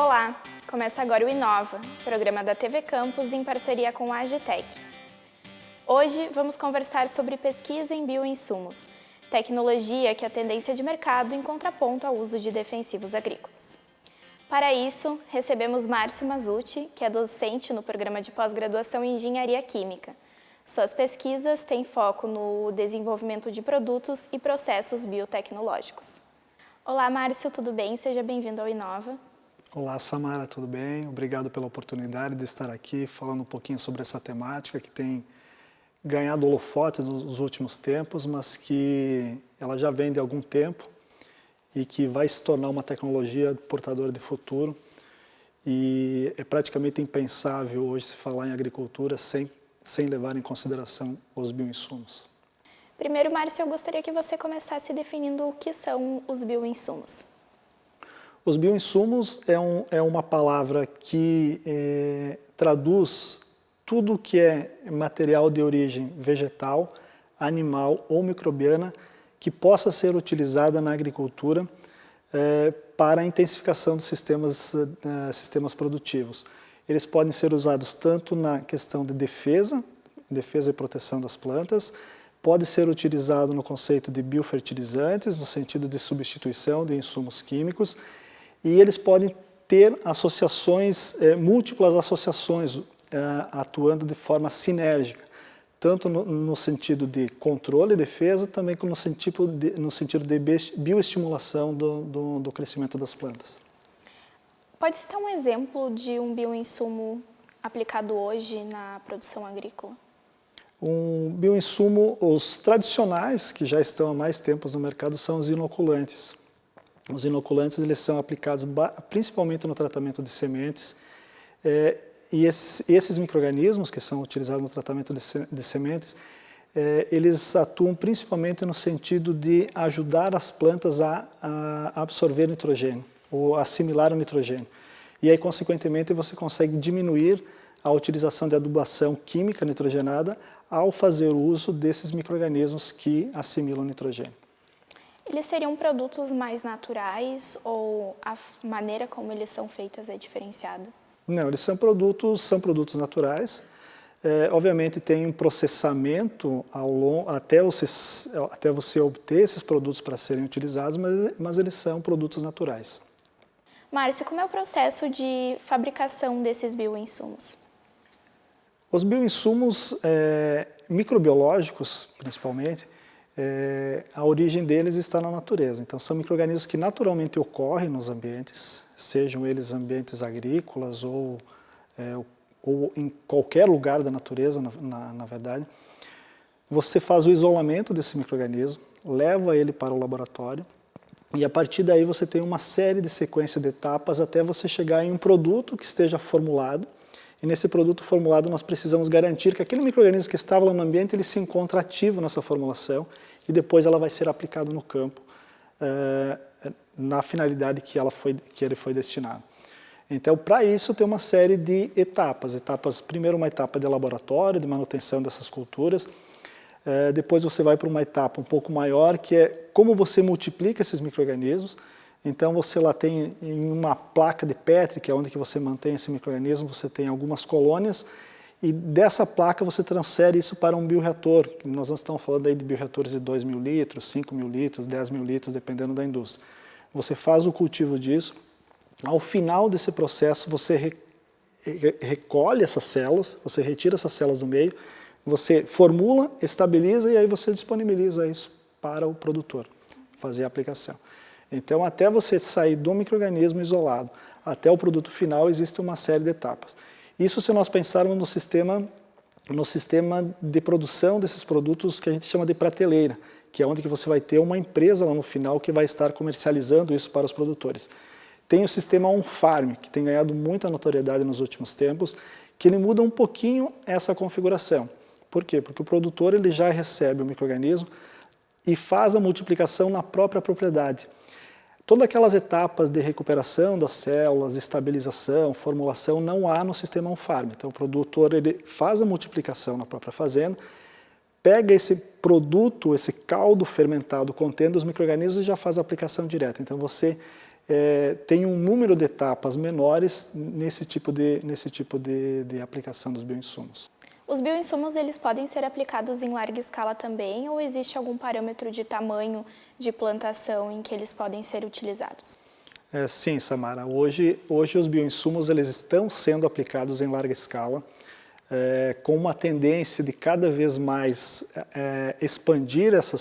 Olá, começa agora o Inova, programa da TV Campus em parceria com a Agitec. Hoje vamos conversar sobre pesquisa em bioinsumos, tecnologia que é a tendência de mercado em contraponto ao uso de defensivos agrícolas. Para isso, recebemos Márcio Mazucci, que é docente no programa de pós-graduação em Engenharia Química. Suas pesquisas têm foco no desenvolvimento de produtos e processos biotecnológicos. Olá, Márcio, tudo bem? Seja bem-vindo ao Inova. Olá, Samara, tudo bem? Obrigado pela oportunidade de estar aqui falando um pouquinho sobre essa temática que tem ganhado holofotes nos últimos tempos, mas que ela já vem de algum tempo e que vai se tornar uma tecnologia portadora de futuro. E é praticamente impensável hoje se falar em agricultura sem, sem levar em consideração os bioinsumos. Primeiro, Márcio, eu gostaria que você começasse definindo o que são os bioinsumos. Os bioinsumos é, um, é uma palavra que é, traduz tudo que é material de origem vegetal, animal ou microbiana que possa ser utilizada na agricultura é, para a intensificação dos sistemas, é, sistemas produtivos. Eles podem ser usados tanto na questão de defesa, defesa e proteção das plantas, pode ser utilizado no conceito de biofertilizantes, no sentido de substituição de insumos químicos, e eles podem ter associações, é, múltiplas associações, atuando de forma sinérgica tanto no, no, sentido de controle e defesa, também como no sentido de, no sentido de bioestimulação do, do, do crescimento das plantas. Pode citar um exemplo de um bioinsumo aplicado hoje na produção agrícola? Um bioinsumo, os tradicionais, que já estão há mais tempos no mercado, são os inoculantes. Os inoculantes eles são aplicados principalmente no tratamento de sementes é, e esses, esses micro-organismos que são utilizados no tratamento de, de sementes, é, eles atuam principalmente no sentido de ajudar as plantas a, a absorver nitrogênio, ou assimilar o nitrogênio. E aí, consequentemente, você consegue diminuir a utilização de adubação química nitrogenada ao fazer uso desses micro-organismos que assimilam nitrogênio. Eles seriam produtos mais naturais ou a maneira como eles são feitos é diferenciada? Não, eles são produtos, são produtos naturais. É, obviamente tem um processamento ao longo, até, você, até você obter esses produtos para serem utilizados, mas, mas eles são produtos naturais. Márcio, como é o processo de fabricação desses bioinsumos? Os bioinsumos é, microbiológicos, principalmente, é, a origem deles está na natureza. Então, são micro-organismos que naturalmente ocorrem nos ambientes, sejam eles ambientes agrícolas ou, é, ou em qualquer lugar da natureza, na, na, na verdade. Você faz o isolamento desse micro-organismo, leva ele para o laboratório, e a partir daí você tem uma série de sequência de etapas até você chegar em um produto que esteja formulado, e nesse produto formulado nós precisamos garantir que aquele microorganismo que estava lá no ambiente ele se encontra ativo nessa formulação e depois ela vai ser aplicada no campo eh, na finalidade que, ela foi, que ele foi destinado. Então, para isso, tem uma série de etapas. etapas. Primeiro, uma etapa de laboratório, de manutenção dessas culturas. Eh, depois, você vai para uma etapa um pouco maior, que é como você multiplica esses micro-organismos. Então você lá tem em uma placa de Petri, que é onde que você mantém esse microorganismo, você tem algumas colônias e dessa placa você transfere isso para um bioreator. Nós não estamos falando aí de bioreatores de 2 mil litros, 5 mil litros, 10 mil litros, dependendo da indústria. Você faz o cultivo disso, ao final desse processo você re recolhe essas células, você retira essas células do meio, você formula, estabiliza e aí você disponibiliza isso para o produtor fazer a aplicação. Então, até você sair do microorganismo isolado até o produto final, existe uma série de etapas. Isso se nós pensarmos no sistema, no sistema de produção desses produtos que a gente chama de prateleira, que é onde que você vai ter uma empresa lá no final que vai estar comercializando isso para os produtores. Tem o sistema on-farm, que tem ganhado muita notoriedade nos últimos tempos, que ele muda um pouquinho essa configuração. Por quê? Porque o produtor ele já recebe o microorganismo e faz a multiplicação na própria propriedade. Todas aquelas etapas de recuperação das células, estabilização, formulação, não há no sistema on-farm. Então o produtor ele faz a multiplicação na própria fazenda, pega esse produto, esse caldo fermentado contendo os micro-organismos e já faz a aplicação direta. Então você é, tem um número de etapas menores nesse tipo de, nesse tipo de, de aplicação dos bioinsumos. Os bioinsumos eles podem ser aplicados em larga escala também ou existe algum parâmetro de tamanho de plantação em que eles podem ser utilizados? É, sim, Samara. Hoje, hoje os bioinsumos eles estão sendo aplicados em larga escala, é, com uma tendência de cada vez mais é, expandir essa,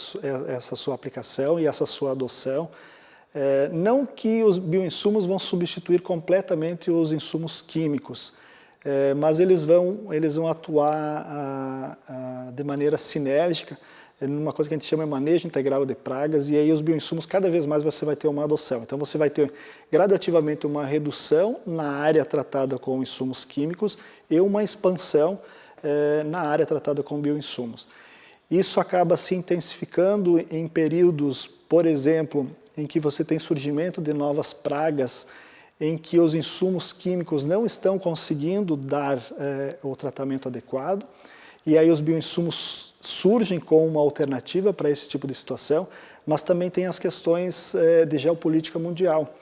essa sua aplicação e essa sua adoção. É, não que os bioinsumos vão substituir completamente os insumos químicos, é, mas eles vão, eles vão atuar a, a, de maneira sinérgica, numa coisa que a gente chama de manejo integral de pragas, e aí os bioinsumos, cada vez mais você vai ter uma adoção. Então você vai ter gradativamente uma redução na área tratada com insumos químicos e uma expansão eh, na área tratada com bioinsumos. Isso acaba se intensificando em períodos, por exemplo, em que você tem surgimento de novas pragas, em que os insumos químicos não estão conseguindo dar eh, o tratamento adequado, e aí os bioinsumos surgem como uma alternativa para esse tipo de situação, mas também tem as questões eh, de geopolítica mundial.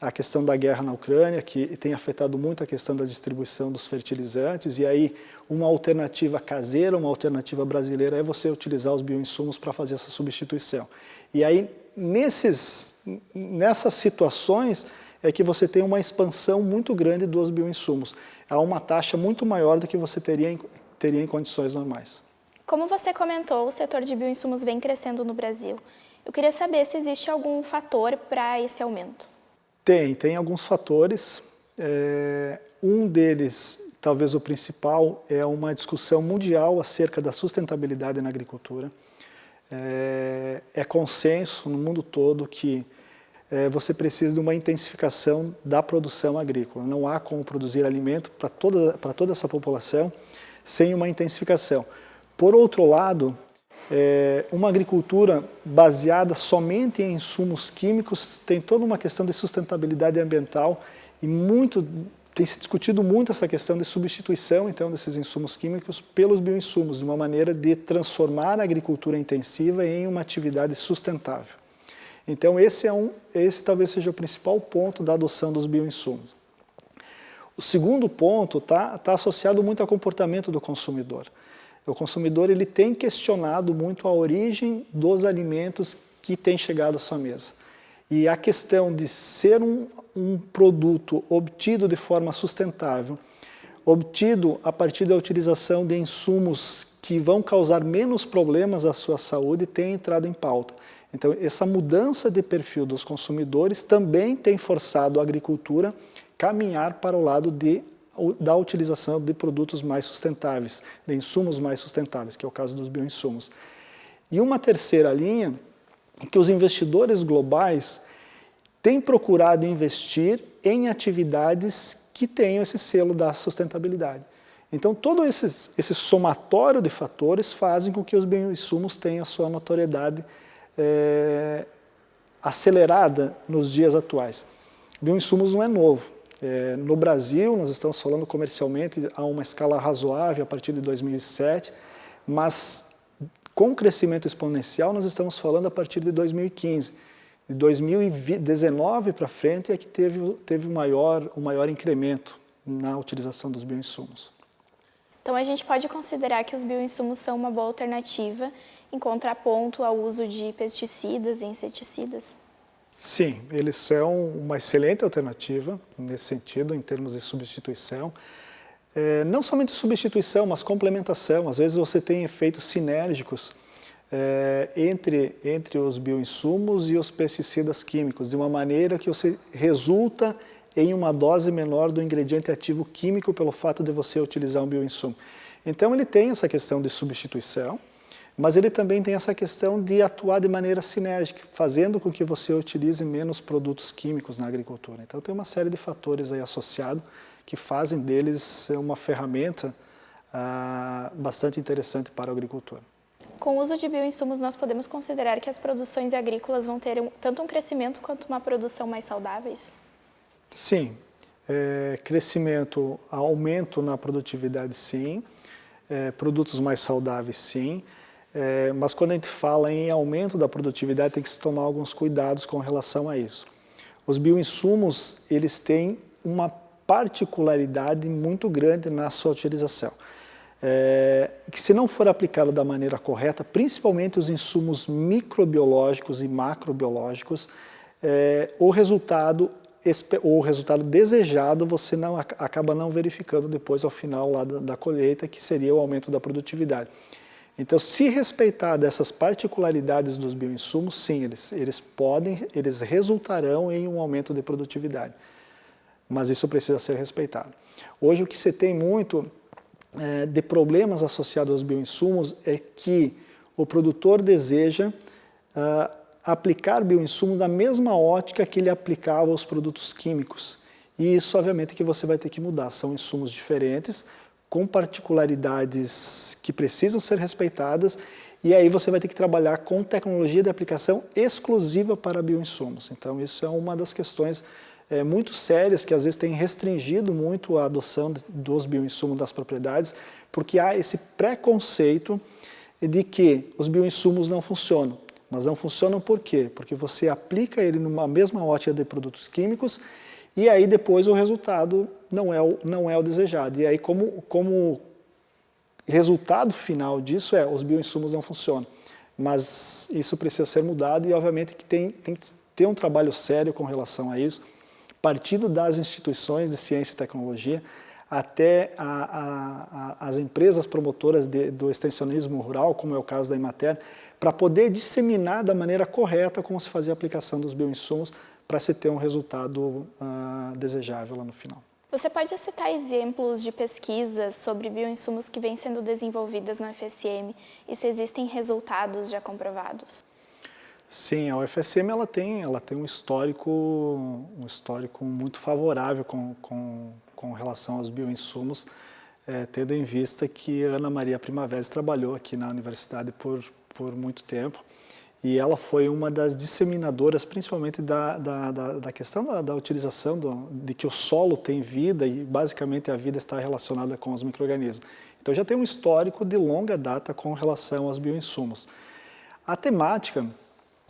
A questão da guerra na Ucrânia, que tem afetado muito a questão da distribuição dos fertilizantes, e aí uma alternativa caseira, uma alternativa brasileira é você utilizar os bioinsumos para fazer essa substituição. E aí, nesses, nessas situações, é que você tem uma expansão muito grande dos bioinsumos. Há uma taxa muito maior do que você teria em, teria em condições normais. Como você comentou, o setor de bioinsumos vem crescendo no Brasil. Eu queria saber se existe algum fator para esse aumento. Tem, tem alguns fatores. É, um deles, talvez o principal, é uma discussão mundial acerca da sustentabilidade na agricultura. É, é consenso no mundo todo que você precisa de uma intensificação da produção agrícola. Não há como produzir alimento para toda, para toda essa população sem uma intensificação. Por outro lado, é, uma agricultura baseada somente em insumos químicos tem toda uma questão de sustentabilidade ambiental e muito tem se discutido muito essa questão de substituição então desses insumos químicos pelos bioinsumos, de uma maneira de transformar a agricultura intensiva em uma atividade sustentável. Então esse, é um, esse talvez seja o principal ponto da adoção dos bioinsumos. O segundo ponto está tá associado muito ao comportamento do consumidor. O consumidor ele tem questionado muito a origem dos alimentos que têm chegado à sua mesa. E a questão de ser um, um produto obtido de forma sustentável, obtido a partir da utilização de insumos que vão causar menos problemas à sua saúde, tem entrado em pauta. Então, essa mudança de perfil dos consumidores também tem forçado a agricultura caminhar para o lado de, da utilização de produtos mais sustentáveis, de insumos mais sustentáveis, que é o caso dos bioinsumos. E uma terceira linha, que os investidores globais têm procurado investir em atividades que tenham esse selo da sustentabilidade. Então, todo esse, esse somatório de fatores fazem com que os bioinsumos tenham a sua notoriedade é, acelerada nos dias atuais. Bioinsumos não é novo. É, no Brasil, nós estamos falando comercialmente a uma escala razoável a partir de 2007, mas com crescimento exponencial nós estamos falando a partir de 2015. De 2019 para frente é que teve, teve o, maior, o maior incremento na utilização dos bioinsumos. Então a gente pode considerar que os bioinsumos são uma boa alternativa em contraponto ao uso de pesticidas e inseticidas? Sim, eles são uma excelente alternativa nesse sentido, em termos de substituição. É, não somente substituição, mas complementação. Às vezes você tem efeitos sinérgicos é, entre, entre os bioinsumos e os pesticidas químicos, de uma maneira que você resulta em uma dose menor do ingrediente ativo químico pelo fato de você utilizar um bioinsumo. Então ele tem essa questão de substituição, mas ele também tem essa questão de atuar de maneira sinérgica, fazendo com que você utilize menos produtos químicos na agricultura. Então tem uma série de fatores aí associados que fazem deles uma ferramenta ah, bastante interessante para o agricultor. Com o uso de bioinsumos, nós podemos considerar que as produções agrícolas vão ter um, tanto um crescimento quanto uma produção mais saudáveis? Sim. É, crescimento, aumento na produtividade, sim. É, produtos mais saudáveis, sim. É, mas quando a gente fala em aumento da produtividade, tem que se tomar alguns cuidados com relação a isso. Os bioinsumos, eles têm uma particularidade muito grande na sua utilização. É, que se não for aplicado da maneira correta, principalmente os insumos microbiológicos e macrobiológicos, é, o resultado o resultado desejado você não, acaba não verificando depois ao final lá da, da colheita, que seria o aumento da produtividade. Então, se respeitar dessas particularidades dos bioinsumos, sim, eles, eles podem, eles resultarão em um aumento de produtividade. Mas isso precisa ser respeitado. Hoje o que você tem muito é, de problemas associados aos bioinsumos é que o produtor deseja uh, aplicar bioinsumos da mesma ótica que ele aplicava aos produtos químicos. E isso, obviamente, que você vai ter que mudar. São insumos diferentes, com particularidades que precisam ser respeitadas, e aí você vai ter que trabalhar com tecnologia de aplicação exclusiva para bioinsumos. Então, isso é uma das questões é, muito sérias que às vezes tem restringido muito a adoção dos bioinsumos das propriedades, porque há esse preconceito de que os bioinsumos não funcionam. Mas não funcionam por quê? Porque você aplica ele numa mesma ótica de produtos químicos e aí depois o resultado não é o, não é o desejado. E aí como, como resultado final disso é, os bioinsumos não funcionam. Mas isso precisa ser mudado e obviamente que tem, tem que ter um trabalho sério com relação a isso, partindo das instituições de ciência e tecnologia, até a, a, a, as empresas promotoras de, do extensionismo rural, como é o caso da Imater, para poder disseminar da maneira correta como se fazia a aplicação dos bioinsumos para se ter um resultado uh, desejável lá no final. Você pode citar exemplos de pesquisas sobre bioinsumos que vêm sendo desenvolvidas no FSM e se existem resultados já comprovados? Sim, a UFSM ela tem, ela tem um histórico, um histórico muito favorável com, com, com relação aos bioinsumos, é, tendo em vista que Ana Maria Primavera trabalhou aqui na universidade por, por muito tempo e ela foi uma das disseminadoras, principalmente da, da, da, da questão da, da utilização do, de que o solo tem vida e basicamente a vida está relacionada com os micro-organismos. Então já tem um histórico de longa data com relação aos bioinsumos. A temática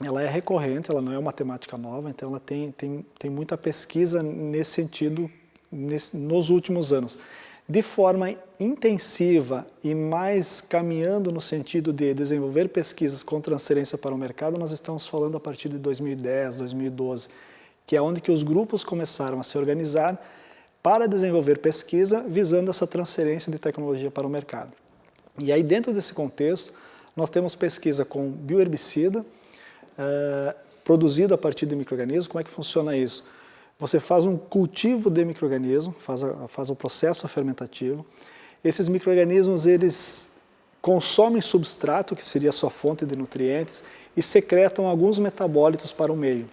ela é recorrente, ela não é uma temática nova, então ela tem, tem, tem muita pesquisa nesse sentido nesse, nos últimos anos. De forma intensiva e mais caminhando no sentido de desenvolver pesquisas com transferência para o mercado, nós estamos falando a partir de 2010, 2012, que é onde que os grupos começaram a se organizar para desenvolver pesquisa visando essa transferência de tecnologia para o mercado. E aí dentro desse contexto, nós temos pesquisa com bioherbicida, eh, produzido a partir de micro-organismos. Como é que funciona isso? Você faz um cultivo de micro-organismo, faz, faz o processo fermentativo. Esses micro-organismos, eles consomem substrato, que seria sua fonte de nutrientes, e secretam alguns metabólitos para o meio.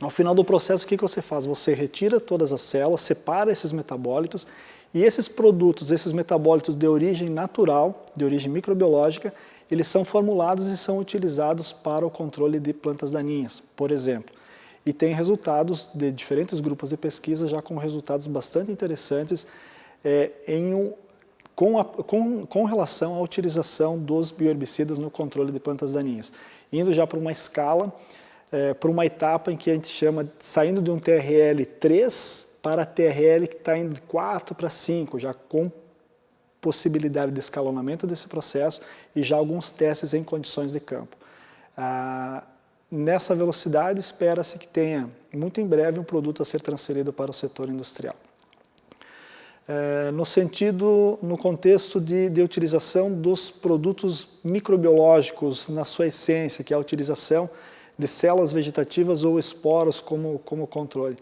Ao final do processo, o que você faz? Você retira todas as células, separa esses metabólitos, e esses produtos, esses metabólitos de origem natural, de origem microbiológica, eles são formulados e são utilizados para o controle de plantas daninhas, por exemplo e tem resultados de diferentes grupos de pesquisa já com resultados bastante interessantes é, em um, com, a, com, com, relação à utilização dos bioherbicidas no controle de plantas daninhas, indo já para uma escala, é, para uma etapa em que a gente chama, saindo de um TRL 3 para TRL que está indo de 4 para 5, já com possibilidade de escalonamento desse processo e já alguns testes em condições de campo. Ah, Nessa velocidade, espera-se que tenha, muito em breve, um produto a ser transferido para o setor industrial. É, no sentido, no contexto de, de utilização dos produtos microbiológicos na sua essência, que é a utilização de células vegetativas ou esporos como, como controle.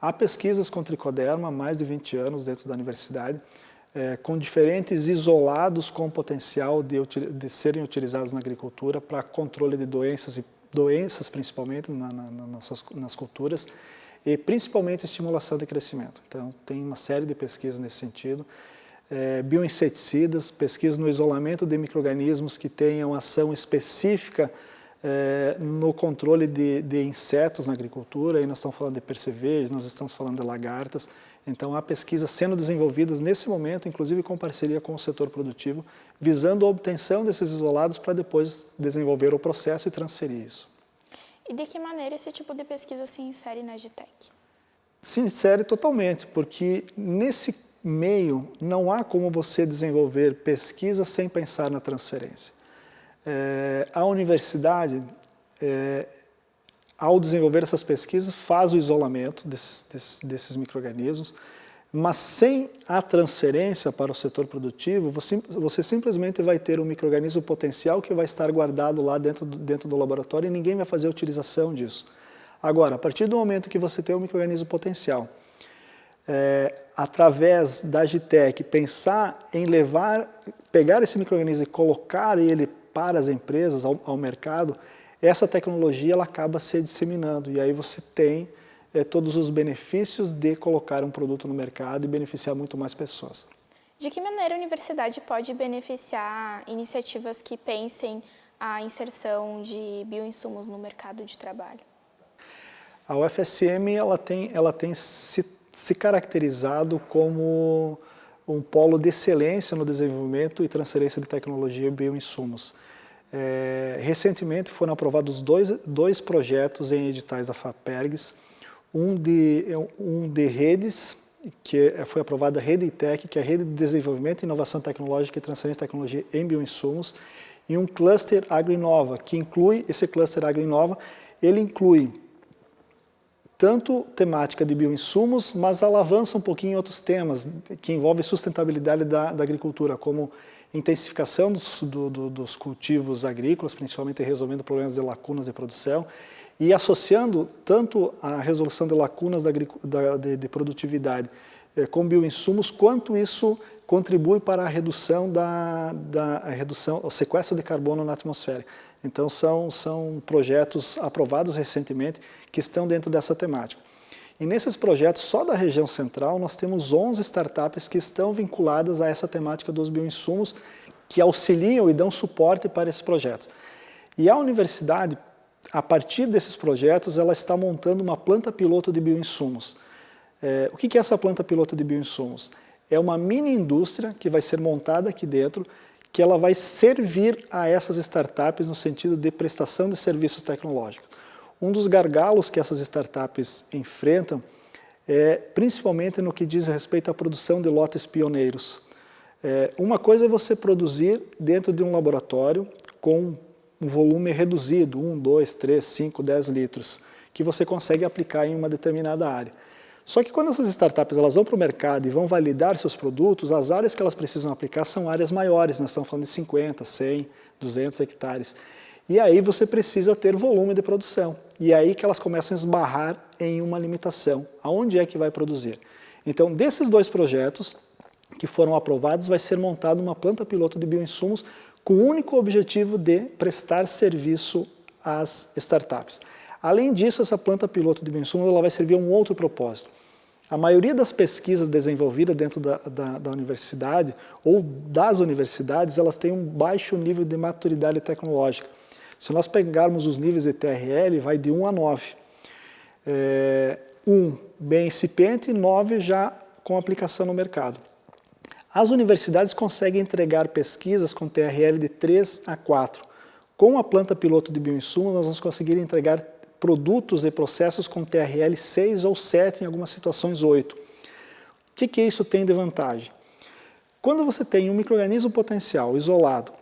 Há pesquisas com tricoderma há mais de 20 anos dentro da universidade, é, com diferentes isolados com potencial de, de serem utilizados na agricultura para controle de doenças e doenças principalmente na, na, nas, nas culturas e principalmente estimulação de crescimento. Então tem uma série de pesquisas nesse sentido. É, bioinseticidas, pesquisas no isolamento de micro-organismos que tenham ação específica é, no controle de, de, insetos na agricultura, aí nós estamos falando de percevejos, nós estamos falando de lagartas, então há pesquisas sendo desenvolvidas nesse momento, inclusive com parceria com o setor produtivo, visando a obtenção desses isolados para depois desenvolver o processo e transferir isso. E de que maneira esse tipo de pesquisa se insere na Agitec? Se insere totalmente, porque nesse meio não há como você desenvolver pesquisa sem pensar na transferência. É, a universidade, é, ao desenvolver essas pesquisas, faz o isolamento desses, desses, desses micro-organismos, mas sem a transferência para o setor produtivo, você, você simplesmente vai ter um microorganismo potencial que vai estar guardado lá dentro do, dentro do laboratório e ninguém vai fazer a utilização disso. Agora, a partir do momento que você tem um microorganismo potencial, é, através da Agitec, pensar em levar, pegar esse microorganismo e colocar ele para as empresas, ao, ao mercado, essa tecnologia ela acaba se disseminando e aí você tem é, todos os benefícios de colocar um produto no mercado e beneficiar muito mais pessoas. De que maneira a universidade pode beneficiar iniciativas que pensem a inserção de bioinsumos no mercado de trabalho? A UFSM ela tem, ela tem se, se caracterizado como um polo de excelência no desenvolvimento e transferência de tecnologia e bioinsumos. É, recentemente foram aprovados dois, dois projetos em editais da FAPERGS, um de, um de redes, que foi aprovada a Rede ITEC, que é a Rede de Desenvolvimento, Inovação Tecnológica e Transferência de Tecnologia em Bioinsumos, e um cluster AgroInova, que inclui, esse cluster AgroInova, ele inclui tanto temática de bioinsumos, mas alavança um pouquinho outros temas que envolvem sustentabilidade da, da agricultura, como intensificação dos, do, do, dos cultivos agrícolas, principalmente resolvendo problemas de lacunas de produção, e associando tanto a resolução de lacunas da, da, de, de, produtividade eh, com bioinsumos, quanto isso contribui para a redução da, da a redução, o sequestro de carbono na atmosfera. Então são, são projetos aprovados recentemente que estão dentro dessa temática. E nesses projetos, só da região central, nós temos 11 startups que estão vinculadas a essa temática dos bioinsumos, que auxiliam e dão suporte para esses projetos. E a universidade, a partir desses projetos, ela está montando uma planta piloto de bioinsumos. É, o que é essa planta piloto de bioinsumos? É uma mini indústria que vai ser montada aqui dentro, que ela vai servir a essas startups no sentido de prestação de serviços tecnológicos. Um dos gargalos que essas startups enfrentam é principalmente no que diz respeito à produção de lotes pioneiros. É, uma coisa é você produzir dentro de um laboratório com um volume reduzido, 1, 2, 3, 5, 10 litros, que você consegue aplicar em uma determinada área. Só que quando essas startups elas vão para o mercado e vão validar seus produtos, as áreas que elas precisam aplicar são áreas maiores, nós estamos falando de 50, 100, 200 hectares. E aí você precisa ter volume de produção. E é aí que elas começam a esbarrar em uma limitação. Aonde é que vai produzir? Então, desses dois projetos que foram aprovados, vai ser montada uma planta piloto de bioinsumos com o único objetivo de prestar serviço às startups. Além disso, essa planta piloto de bioinsumos ela vai servir a um outro propósito. A maioria das pesquisas desenvolvidas dentro da, da, da, universidade ou das universidades, elas têm um baixo nível de maturidade tecnológica. Se nós pegarmos os níveis de TRL, vai de 1 a 9. É, 1 bem incipiente e 9 já com aplicação no mercado. As universidades conseguem entregar pesquisas com TRL de 3 a 4. Com a planta piloto de bioinsumos, nós vamos conseguir entregar produtos e processos com TRL 6 ou 7, em algumas situações 8. O que, que isso tem de vantagem? Quando você tem um microorganismo potencial isolado,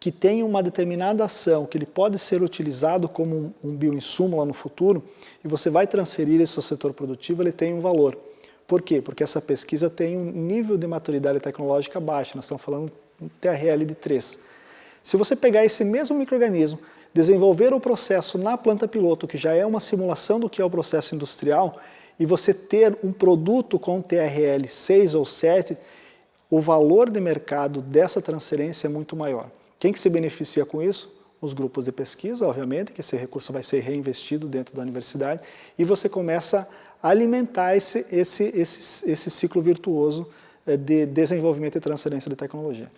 que tem uma determinada ação, que ele pode ser utilizado como um bioinsumo lá no futuro, e você vai transferir esse ao setor produtivo, ele tem um valor. Por quê? Porque essa pesquisa tem um nível de maturidade tecnológica baixo, nós estamos falando um TRL de 3. Se você pegar esse mesmo microorganismo, desenvolver o processo na planta piloto, que já é uma simulação do que é o processo industrial, e você ter um produto com TRL 6 ou 7, o valor de mercado dessa transferência é muito maior. Quem que se beneficia com isso? Os grupos de pesquisa, obviamente, que esse recurso vai ser reinvestido dentro da universidade, e você começa alimentar esse, esse, esse, esse ciclo virtuoso eh, de desenvolvimento e transferência de tecnologia.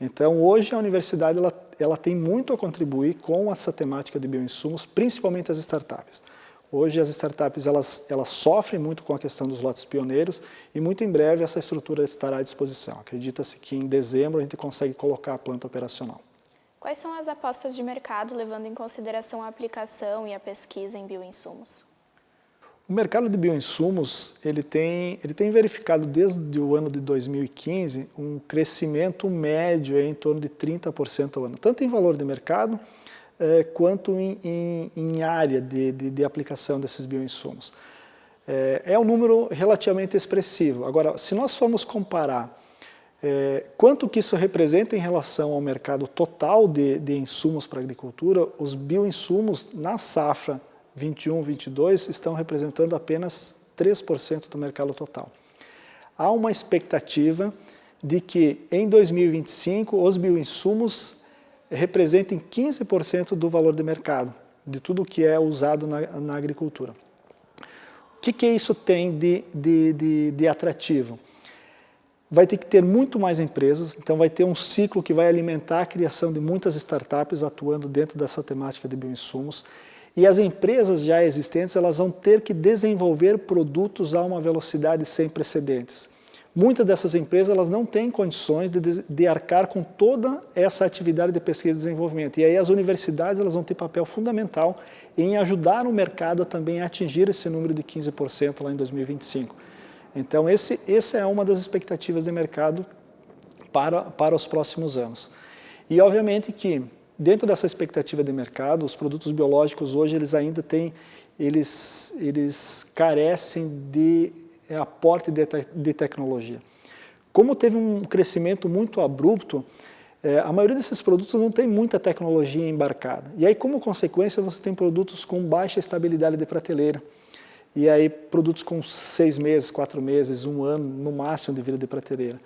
Então, hoje a universidade ela, ela tem muito a contribuir com essa temática de bioinsumos, principalmente as startups. Hoje as startups elas, elas sofrem muito com a questão dos lotes pioneiros e muito em breve essa estrutura estará à disposição. Acredita-se que em dezembro a gente consegue colocar a planta operacional. Quais são as apostas de mercado, levando em consideração a aplicação e a pesquisa em bioinsumos? O mercado de bioinsumos ele tem, ele tem verificado desde o ano de 2015 um crescimento médio em torno de 30% ao ano, tanto em valor de mercado eh, quanto em, em, em área de, de, de, aplicação desses bioinsumos. É, é um número relativamente expressivo. Agora, se nós formos comparar é, quanto que isso representa em relação ao mercado total de, de insumos para a agricultura, os bioinsumos na safra 21-22 estão representando apenas 3% do mercado total. Há uma expectativa de que em 2025 os bioinsumos representem 15% do valor de mercado, de tudo que é usado na, na agricultura. O que, que isso tem de, de, de, de atrativo? vai ter que ter muito mais empresas, então vai ter um ciclo que vai alimentar a criação de muitas startups atuando dentro dessa temática de bioinsumos. E as empresas já existentes elas vão ter que desenvolver produtos a uma velocidade sem precedentes. Muitas dessas empresas elas não têm condições de, de arcar com toda essa atividade de pesquisa e desenvolvimento. E aí as universidades elas vão ter papel fundamental em ajudar o mercado a também atingir esse número de 15% lá em 2025. Então, esse, essa é uma das expectativas de mercado para, para os próximos anos. E, obviamente, que dentro dessa expectativa de mercado, os produtos biológicos hoje eles ainda têm, eles, eles carecem de aporte de, te, de tecnologia. Como teve um crescimento muito abrupto, é, a maioria desses produtos não tem muita tecnologia embarcada. E aí, como consequência, você tem produtos com baixa estabilidade de prateleira. E aí produtos com seis meses, quatro meses, um ano, no máximo de vida de prateleira.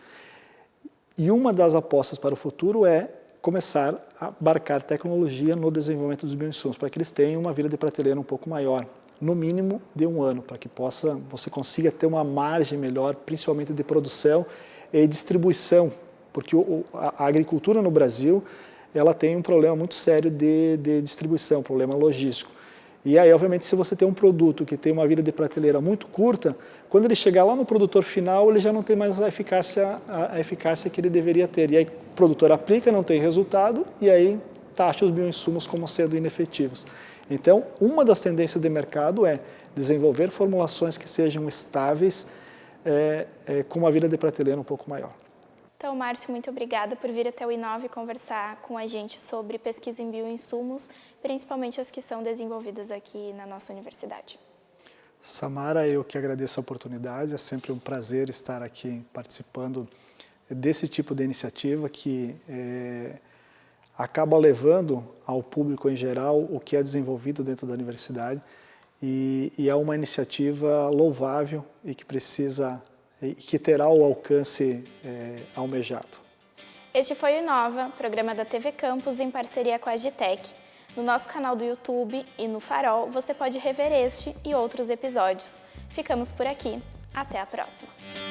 E uma das apostas para o futuro é começar a abarcar tecnologia no desenvolvimento dos bioinsumos, para que eles tenham uma vida de prateleira um pouco maior, no mínimo de um ano, para que possa, você consiga ter uma margem melhor, principalmente de produção e distribuição, porque o, a, a agricultura no Brasil ela tem um problema muito sério de, de distribuição, problema logístico. E aí, obviamente, se você tem um produto que tem uma vida de prateleira muito curta, quando ele chegar lá no produtor final, ele já não tem mais a eficácia, a eficácia que ele deveria ter. E aí o produtor aplica, não tem resultado, e aí taxa os bioinsumos como sendo inefetivos. Então, uma das tendências de mercado é desenvolver formulações que sejam estáveis, é, é, com uma vida de prateleira um pouco maior. Então, Márcio, muito obrigada por vir até o Inove conversar com a gente sobre pesquisa em bioinsumos, principalmente as que são desenvolvidas aqui na nossa universidade. Samara, eu que agradeço a oportunidade, é sempre um prazer estar aqui participando desse tipo de iniciativa que é, acaba levando ao público em geral o que é desenvolvido dentro da universidade e, e é uma iniciativa louvável e que precisa e que terá o alcance é, almejado. Este foi o Inova, programa da TV Campus em parceria com a Agitec. No nosso canal do YouTube e no Farol você pode rever este e outros episódios. Ficamos por aqui. Até a próxima!